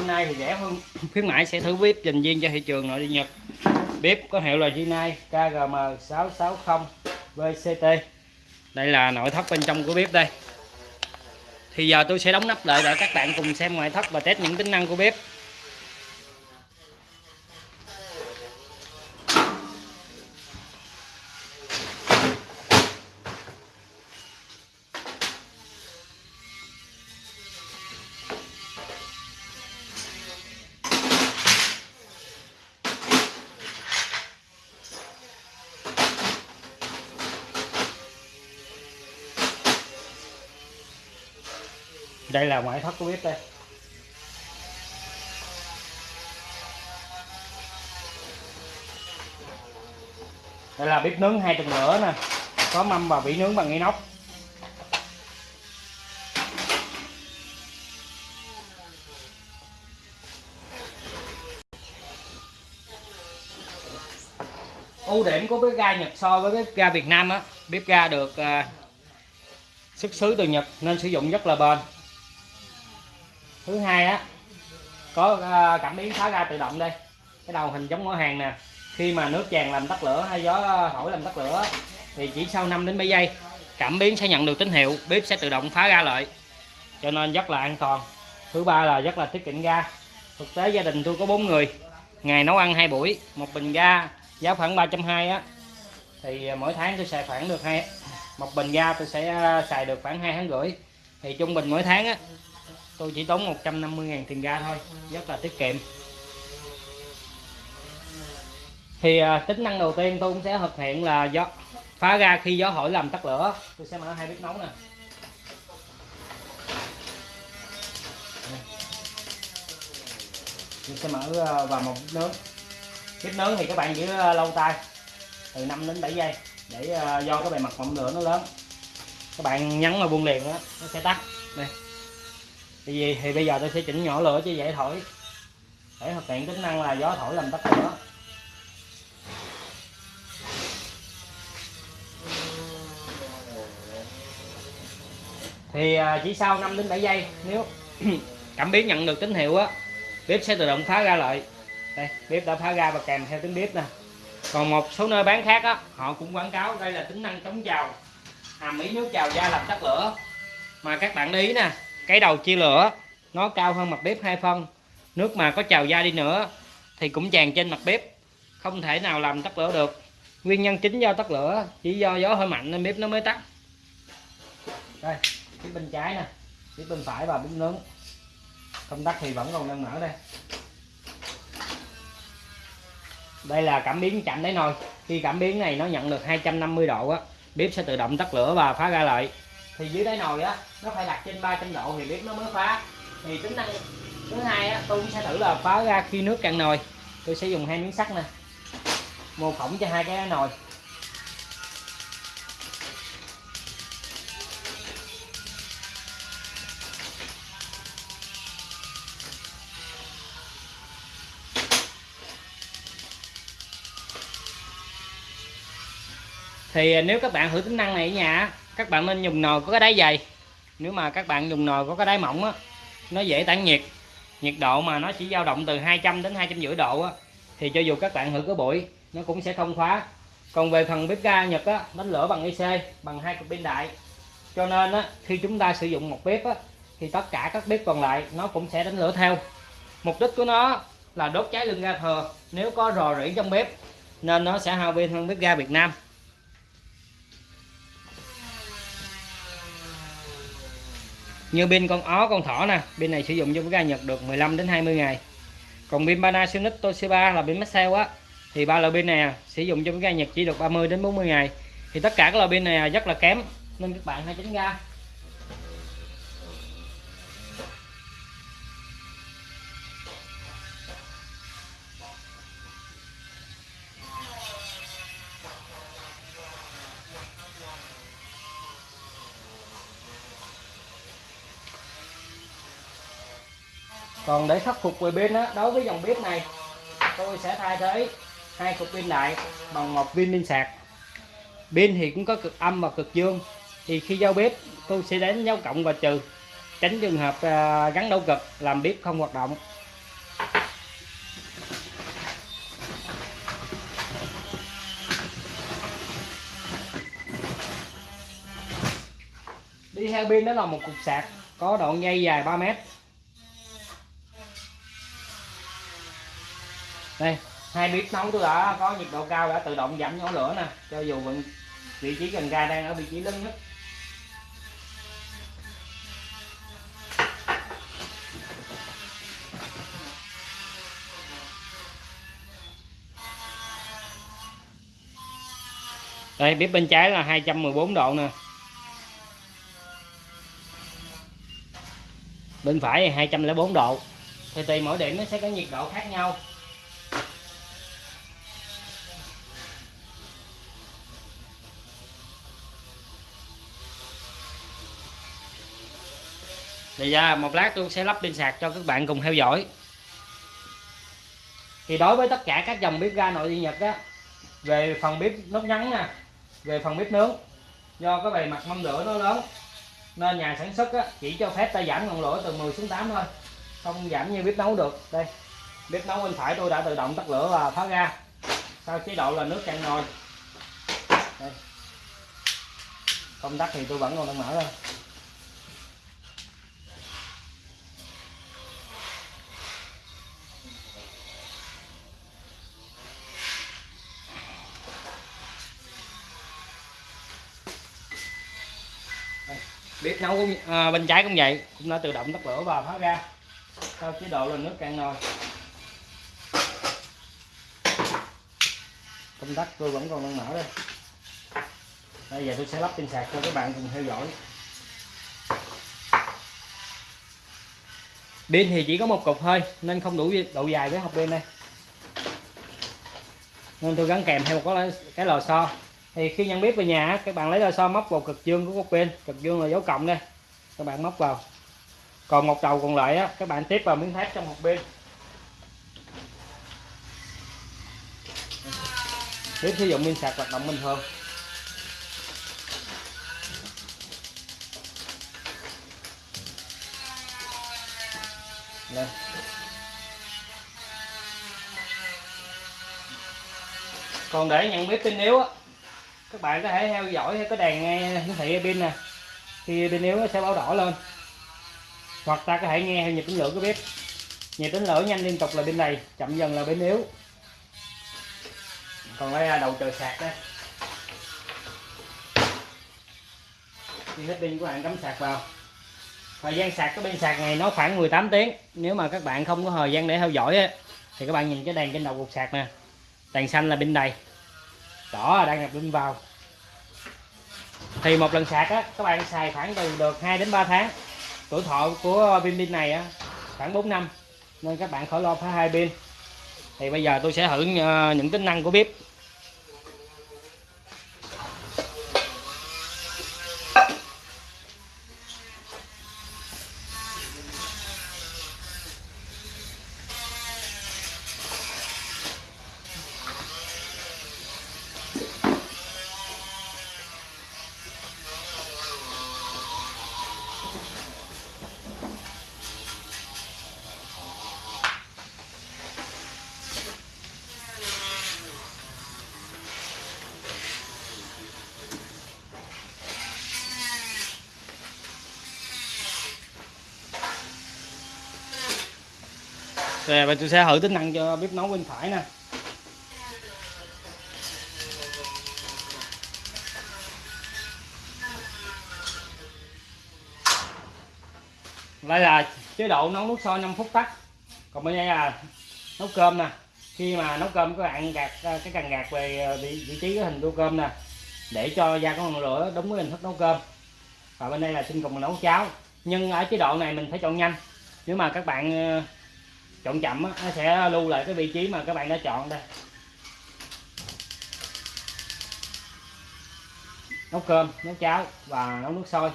hôm nay thì rẻ hơn. Khuyến mãi sẽ thử bếp dành riêng cho thị trường nội địa Nhật. Bếp có hiệu là Jinai KGM660 VCT đây là nội thất bên trong của bếp đây. Thì giờ tôi sẽ đóng nắp lại để các bạn cùng xem ngoại thất và test những tính năng của bếp. Đây là ngoại thất của bếp đây. Đây là bếp nướng hai tầng lửa nè. Có mâm và vỉ nướng bằng inox. Ưu điểm của bếp ga Nhật so với bếp ga Việt Nam á, bếp ga được à, xuất xứ từ Nhật nên sử dụng rất là bền thứ hai á, có à, cảm biến phá ra tự động đây. Cái đầu hình giống mỏ hàng nè. Khi mà nước tràn làm tắt lửa hay gió à, thổi làm tắt lửa thì chỉ sau 5 đến 7 giây, cảm biến sẽ nhận được tín hiệu, bếp sẽ tự động phá ra lại. Cho nên rất là an toàn. Thứ ba là rất là tiết kiệm ga. Thực tế gia đình tôi có bốn người. Ngày nấu ăn hai buổi, một bình ga giá khoảng 320 á. Thì à, mỗi tháng tôi xài khoảng được hai, một bình ga tôi sẽ xài được khoảng hai tháng rưỡi. Thì trung bình mỗi tháng á tôi chỉ tốn 150.000 tiền ga thôi rất là tiết kiệm. Thì à, tính năng đầu tiên tôi cũng sẽ thực hiện là gió phá ra khi gió hỏi làm tắt lửa. Tôi sẽ mở hai bếp nấu nè. Tôi sẽ mở à, vào một bếp nướng. Bếp nướng thì các bạn giữ à, lâu tay từ 5 đến 7 giây để à, do cái bề mặt ngọn lửa nó lớn. Các bạn nhấn vào buông liền đó nó sẽ tắt. Đây thì, thì bây giờ tôi sẽ chỉnh nhỏ lửa cho dễ thổi. Để thực hiện tính năng là gió thổi làm tắt lửa. Thì à, chỉ sau 5 đến 7 giây nếu cảm biến nhận được tín hiệu á bếp sẽ tự động phá ra lại đây bếp đã phá ra và kèm theo tiếng bếp nè. Còn một số nơi bán khác á họ cũng quảng cáo đây là tính năng chống trào hàm ý nước trào ra làm tắt lửa. Mà các bạn để ý nè cái đầu chia lửa, nó cao hơn mặt bếp hai phân. Nước mà có trào ra đi nữa, thì cũng tràn trên mặt bếp. Không thể nào làm tắt lửa được. Nguyên nhân chính do tắt lửa, chỉ do gió hơi mạnh nên bếp nó mới tắt. Đây phía bên trái nè. Phía bên phải và bếp nướng. Không tắt thì vẫn còn đang mở đây. Đây là cảm biến chạm đáy nồi. Khi cảm biến này nó nhận được 250 độ á, bếp sẽ tự động tắt lửa và phá ra lại. Thì dưới đáy nồi á nó phải đặt trên 300 độ thì bếp nó mới phá. Thì tính năng thứ hai á, tôi sẽ thử là phá ra khi nước cạn nồi. Tôi sẽ dùng hai miếng sắt nè. Mô phỏng cho hai cái nồi. Thì à, nếu các bạn thử tính năng này ở nhà các bạn nên dùng nồi có cái đáy dày nếu mà các bạn dùng nồi có cái đáy mỏng á, nó dễ tản nhiệt. Nhiệt độ mà nó chỉ dao động từ 200 đến 250 độ á, thì cho dù các bạn thử cái bụi nó cũng sẽ không khóa còn về phần bếp ga Nhật á đánh lửa bằng IC bằng hai cục pin đại. Cho nên á, khi chúng ta sử dụng một bếp á, thì tất cả các bếp còn lại nó cũng sẽ đánh lửa theo. Mục đích của nó là đốt cháy lưng ga thừa. Nếu có rò rỉ trong bếp, nên nó sẽ hao pin hơn bếp ga Việt Nam. Như pin con ó, con thỏ nè, pin này sử dụng cho cái ga Nhật được 15 đến 20 ngày. Còn pin Panasonic Toshiba là pin Maxell á, thì ba loại pin này à, sử dụng cho cái ga Nhật chỉ được 30 đến 40 ngày. Thì tất cả các loại pin này à, rất là kém, nên các bạn hãy tránh ra. còn để khắc phục về pin á, đối với dòng bếp này, tôi sẽ thay thế hai cục pin lại bằng một viên pin sạc. Pin thì cũng có cực âm và cực dương. Thì khi giao bếp, tôi sẽ đánh dấu cộng và trừ, tránh trường hợp à, gắn đấu cực, làm bếp không hoạt động. Đi theo pin đó là một cục sạc có đoạn dây dài 3 mét. Đây, hai bếp nấu tôi đã có nhiệt độ cao đã tự động giảm nhỏ lửa nè, cho dù vẫn vị trí cần ga đang ở vị trí lớn nhất. Đây bếp bên trái là 214 độ nè. Bên phải là 204 độ. Thì tùy mỗi điểm nó sẽ có nhiệt độ khác nhau. Thì ra một lát tôi sẽ lắp pin sạc cho các bạn cùng theo dõi. Thì đối với tất cả các dòng bếp ga nội địa nhật á về phần bếp nốt ngắn nè về phần bếp nướng do cái bề mặt mâm lửa nó lớn nên nhà sản xuất á, chỉ cho phép ta giảm ngọn lửa từ 10 xuống 8 thôi không giảm như bếp nấu được. Đây bếp nấu bên phải tôi đã tự động tắt lửa và phá ra sau chế độ là nước cạn nồi. Đây. công tắc thì tôi vẫn còn đang mở thôi bếp nấu cũng à, bên trái cũng vậy. Cũng đã tự động tắt lửa và phá ra. Theo chế độ là nước cạn nồi. Công tắc tôi vẫn còn đang mở đây. Bây giờ tôi sẽ lắp pin sạc cho các bạn cùng theo dõi. Pin thì chỉ có một cục thôi nên không đủ độ dài với hộp pin đây. Nên tôi gắn kèm theo một cái lò xo thì khi nhận bếp về nhà các bạn lấy ra so móc vào cực dương của một bên cực dương là dấu cộng đây. Các bạn móc vào. Còn một đầu còn lại á, các bạn tiếp vào miếng thép trong một bên tiếp sử dụng pin sạc hoạt động bình thường. Lên còn để nhận biết tin yếu á các bạn có thể theo dõi cái đèn nghe hiển thị pin nè. Khi pin yếu nó sẽ báo đỏ lên. Hoặc ta có thể nghe theo nhịp tính lửa của bếp. Nhịp tính lửa nhanh liên tục là bên này chậm dần là bên yếu. Còn đây là đầu trời sạc đây. Khi hết pin của bạn cắm sạc vào. Thời gian sạc cái pin sạc này nó khoảng 18 tiếng. Nếu mà các bạn không có thời gian để theo dõi ấy, thì các bạn nhìn cái đèn trên đầu cục sạc nè. Đèn xanh là bên đầy đỏ đang nhập pin vào. Thì một lần sạc á, các bạn xài khoảng từ được 2 đến 3 tháng. Tuổi thọ của pin pin này á, khoảng 4 năm. Nên các bạn khỏi lo phá hai pin. Thì bây giờ tôi sẽ thử ờ, những tính năng của bếp. Rồi và tôi sẽ thử tính năng cho bếp nấu bên phải nè. Đây là chế độ nấu nước sôi 5 phút tắt. Còn bên đây là nấu cơm nè. Khi mà nấu cơm các bạn gạt à, cái cần gạt về à, vị, vị trí cái hình tô cơm nè để cho ra con ngọn lửa đúng với hình thức nấu cơm. Và bên đây là xin cùng nấu cháo. Nhưng ở chế độ này mình phải chọn nhanh. Nếu mà các bạn à, chọn chậm á, nó sẽ lưu lại cái vị trí mà các bạn đã chọn đây. Nấu cơm nấu cháo và nấu nước sôi.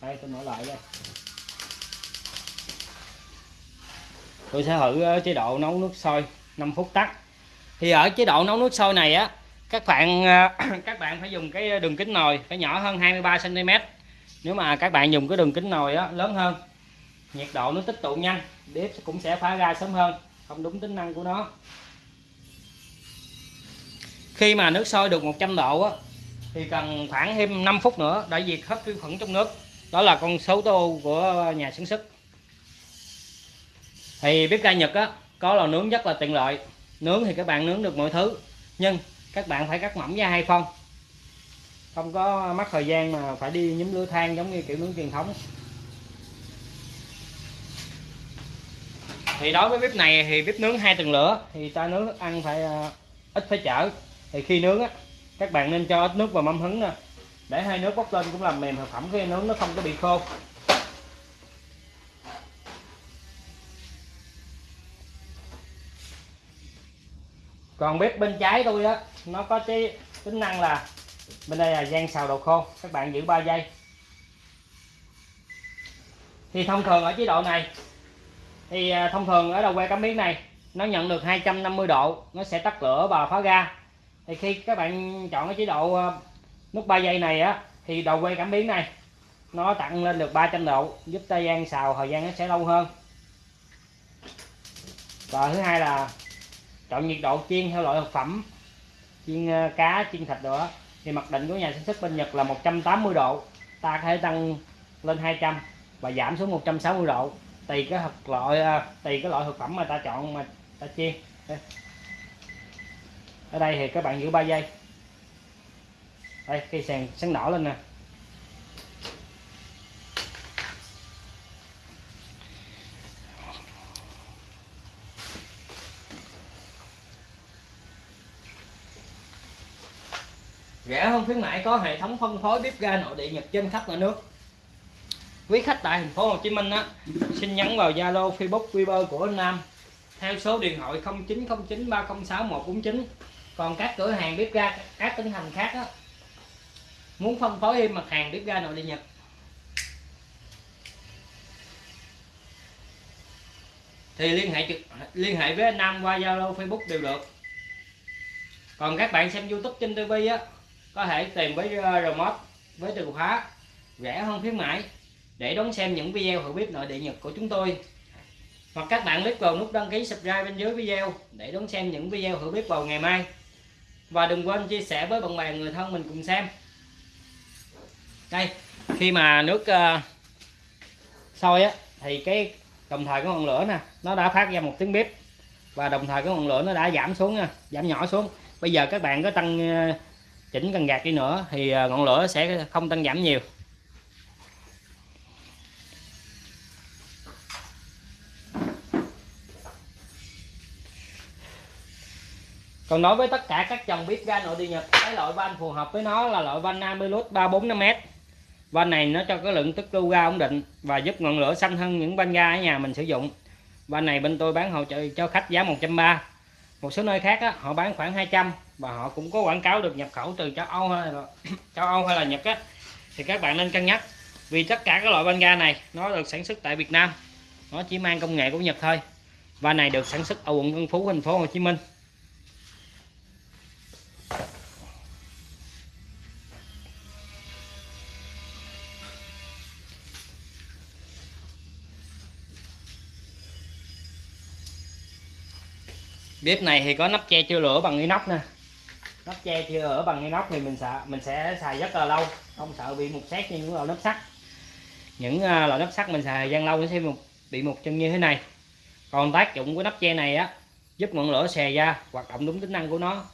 Đây tôi mở lại đây. Tôi sẽ thử ờ, chế độ nấu nước sôi 5 phút tắt. Thì ở chế độ nấu nước sôi này á các bạn ờ, các bạn phải dùng cái đường kính nồi phải nhỏ hơn 23 cm nếu mà các bạn dùng cái đường kính nồi á lớn hơn nhiệt độ nó tích tụ nhanh bếp cũng sẽ phá ra sớm hơn không đúng tính năng của nó. Khi mà nước sôi được 100 độ á, thì cần khoảng thêm 5 phút nữa để diệt hết vi khuẩn trong nước. Đó là con số tô của nhà sản xuất. Thì bếp ga Nhật á có lò nướng rất là tiện lợi. Nướng thì các bạn nướng được mọi thứ nhưng các bạn phải cắt mỏng ra hai phân. Không có mất thời gian mà phải đi nhúm lửa than giống như kiểu nướng truyền thống. Thì đối với bếp này thì bếp nướng hai tầng lửa, thì ta nướng thức ăn phải ờ, ít phải chở. Thì khi nướng á, các bạn nên cho ít nước vào mâm hứng nè. Để hai nước bốc lên cũng làm mềm thực phẩm khi nướng nó không có bị khô. Còn bếp bên trái tôi á, nó có cái tính năng là bên đây là gian xào đồ khô. Các bạn giữ 3 giây. Thì thông thường ở chế độ này thì à, thông thường ở đầu que cảm biến này, nó nhận được 250 độ, nó sẽ tắt lửa và khóa ga. Thì khi các bạn chọn cái chế độ à, nút 3 giây này á, thì đầu que cảm biến này, nó tặng lên được 300 độ, giúp ta gian xào, thời gian nó sẽ lâu hơn. Và thứ hai là chọn nhiệt độ chiên theo loại thực phẩm, chiên à, cá, chiên thịt nữa. Thì mặc định của nhà sản xuất bên Nhật là 180 độ, ta có thể tăng lên 200 và giảm xuống 160 độ tùy cái thực loại à, tùy cái loại thực phẩm mà ta chọn mà ta chiên ở đây thì các bạn giữ 3 giây. Đây, cây sàn sáng đỏ lên nè. Rẻ hơn khuyến mại có hệ thống phân phối bếp ga nội địa Nhật trên khắp cả nước. Quý khách tại thành phố Hồ Chí Minh á xin nhắn vào Zalo Facebook Viber của anh Nam. Theo số điện thoại 0909 306 149 còn các cửa hàng bếp ga các tỉnh thành khác đó, muốn phân phối thêm mặt hàng bếp ga nội địa Nhật. Thì liên hệ trực liên hệ với anh Nam qua Zalo Facebook đều được. Còn các bạn xem YouTube trên TV á có thể tìm với ờ, remote với từ khóa rẻ hơn khuyến mãi để đón xem những video hiểu bếp nội địa Nhật của chúng tôi. Hoặc các bạn click vào nút đăng ký subscribe bên dưới video để đón xem những video hiểu bếp vào ngày mai. Và đừng quên chia sẻ với bạn bè người thân mình cùng xem. Đây khi mà nước uh, sôi á thì cái đồng thời cái ngọn lửa nè nó đã phát ra một tiếng bếp và đồng thời cái ngọn lửa nó đã giảm xuống nha giảm nhỏ xuống. Bây giờ các bạn có tăng uh, chỉnh cần gạt đi nữa thì uh, ngọn lửa sẽ không tăng giảm nhiều. Còn đối với tất cả các dòng bếp ga nội địa nhật cái loại van phù hợp với nó là loại van Namilus 345m van này nó cho cái lượng tức lưu ga ổn định và giúp ngọn lửa xanh hơn những van ga ở nhà mình sử dụng. Van này bên tôi bán hỗ trợ cho khách giá 130 một số nơi khác á, họ bán khoảng 200 và họ cũng có quảng cáo được nhập khẩu từ châu Âu hay là châu Âu hay là Nhật á. Thì các bạn nên cân nhắc vì tất cả các loại van ga này nó được sản xuất tại Việt Nam. Nó chỉ mang công nghệ của Nhật thôi. Và này được sản xuất ở quận Tân Phú thành phố Hồ Chí Minh. Bếp này thì có nắp che chưa lửa bằng inox nè. Nắp che chưa lửa bằng inox thì mình sợ mình sẽ xài rất là lâu không sợ bị mục xét như những loại nắp sắt. Những uh, loại nắp sắt mình xài gian lâu nó sẽ bị một chân như thế này. Còn tác dụng của nắp che này á giúp ngọn lửa xè ra hoạt động đúng tính năng của nó.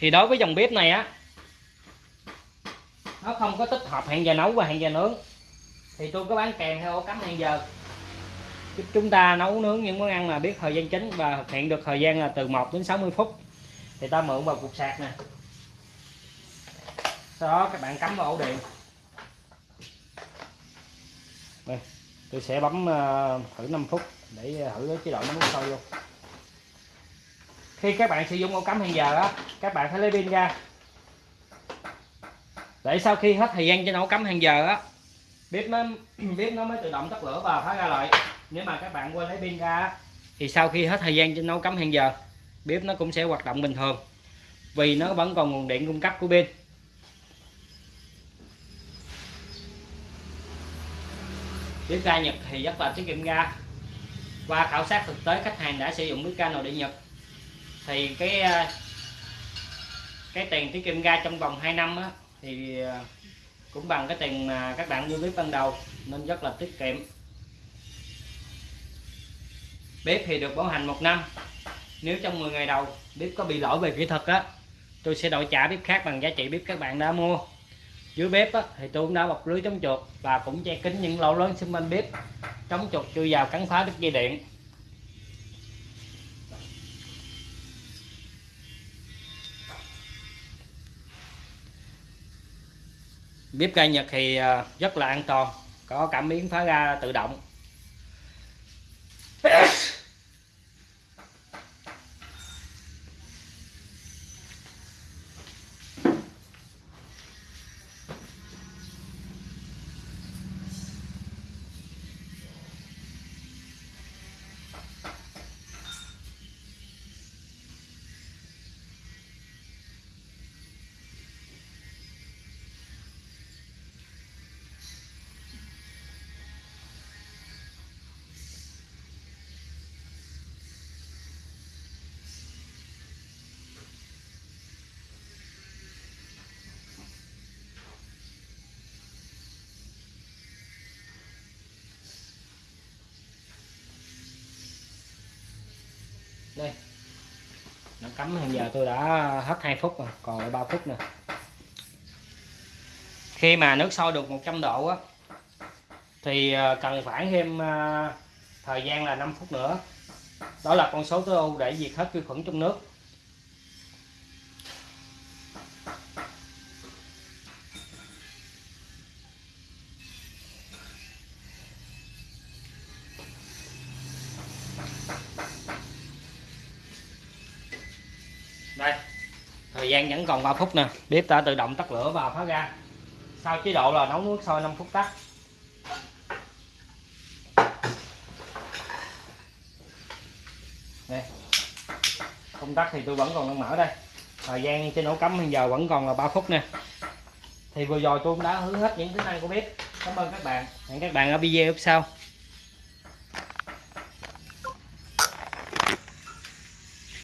Thì đối với dòng bếp này á nó không có tích hợp hẹn giờ nấu và hẹn giờ nướng. Thì tôi có bán kèm theo ổ cắm hẹn giờ. Giúp chúng ta nấu nướng những món ăn mà biết thời gian chính và thực hiện được thời gian là từ 1 đến 60 phút. Thì ta mượn vào cục sạc nè. Sau đó các bạn cắm vào ổ điện. Đây, tôi sẽ bấm ờ, thử 5 phút để ờ, thử cái chế độ nấu sôi luôn khi các bạn sử dụng ổ cắm hẹn giờ á, các bạn phải lấy pin ra để sau khi hết thời gian cho nấu cắm hàng giờ á, bếp nó bếp nó mới tự động tắt lửa và phá ra lại. Nếu mà các bạn quên lấy pin ra thì sau khi hết thời gian cho nấu cắm hàng giờ, bếp nó cũng sẽ hoạt động bình thường. Vì nó vẫn còn nguồn điện cung cấp của pin. Bếp ga Nhật thì rất là tiết kiệm ga. Qua khảo sát thực tế, khách hàng đã sử dụng bếp ga nội địa Nhật. Thì cái ờ, cái tiền tiết kiệm ga trong vòng 2 năm á thì à, cũng bằng cái tiền mà các bạn mua bếp ban đầu nên rất là tiết kiệm. Bếp thì được bảo hành một năm. Nếu trong 10 ngày đầu bếp có bị lỗi về kỹ thuật á tôi sẽ đổi trả bếp khác bằng giá trị bếp các bạn đã mua. Dưới bếp á, thì tôi cũng đã bọc lưới chống chuột và cũng che kín những lỗ lớn xung quanh bếp chống chuột chui vào cắn phá đứt dây điện. Bếp ga Nhật thì ờ, rất là an toàn, có cảm biến phá ga tự động. Đây. Nó cắm hiện giờ tôi đã hết 2 phút rồi, còn lại 3 phút nữa. Khi mà nước sôi được 100 độ á, thì ờ, cần khoảng thêm ờ, thời gian là 5 phút nữa. Đó là con số tối ưu để diệt hết vi khuẩn trong nước. Thời gian vẫn còn 3 phút nè. Bếp đã tự động tắt lửa và phá ra sau chế độ là nấu nước sôi 5 phút tắt. Đây. Công tắc thì tôi vẫn còn đang mở đây. Thời gian trên ổ cắm hiện giờ vẫn còn là 3 phút nè. Thì vừa rồi tôi cũng đã hướng hết những tính năng của bếp. Cảm ơn các bạn. Hẹn các bạn ở video sau.